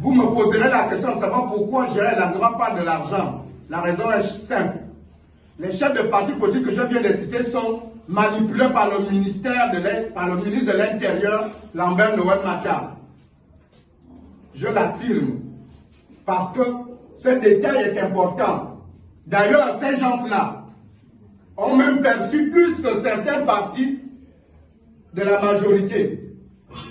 Vous me poserez la question de savoir pourquoi Gérald Langara parle de l'argent. La raison est simple. Les chefs de parti politique que je viens de citer sont manipulés par le ministère de par le ministre de l'Intérieur, Lambert Noël Matar. Je l'affirme. Parce que ce détail est important. D'ailleurs, ces gens-là ont même perçu plus que certains partis de la majorité.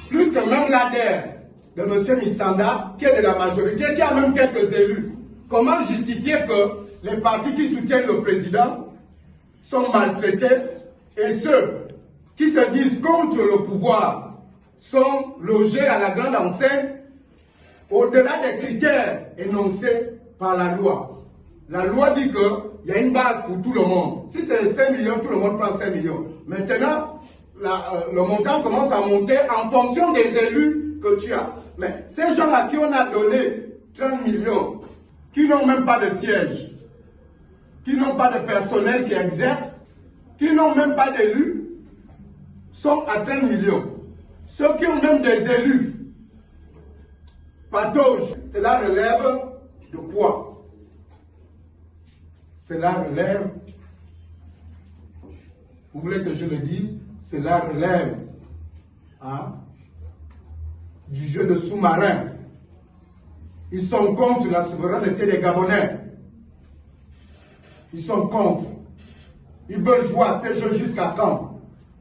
Plus que même l'ADER de M. Missanda, qui est de la majorité, qui a même quelques élus. Comment justifier que les partis qui soutiennent le président sont maltraités et ceux qui se disent contre le pouvoir sont logés à la grande enseigne au-delà des critères énoncés par la loi? La loi dit qu'il y a une base pour tout le monde. Si c'est 5 millions, tout le monde prend 5 millions. Maintenant, euh, le montant commence à monter en fonction des élus que tu as. Mais ces gens à qui on a donné 30 millions, qui n'ont même pas de siège, qui n'ont pas de personnel qui exerce, qui n'ont même pas d'élus, sont à 30 millions. Ceux qui ont même des élus, patauge, cela relève de quoi? Cela relève, vous voulez que je le dise, cela relève hein, du jeu de sous-marin. Ils sont contre la souveraineté des Gabonais. Ils sont contre. Ils veulent jouer à ces jeux jusqu'à quand?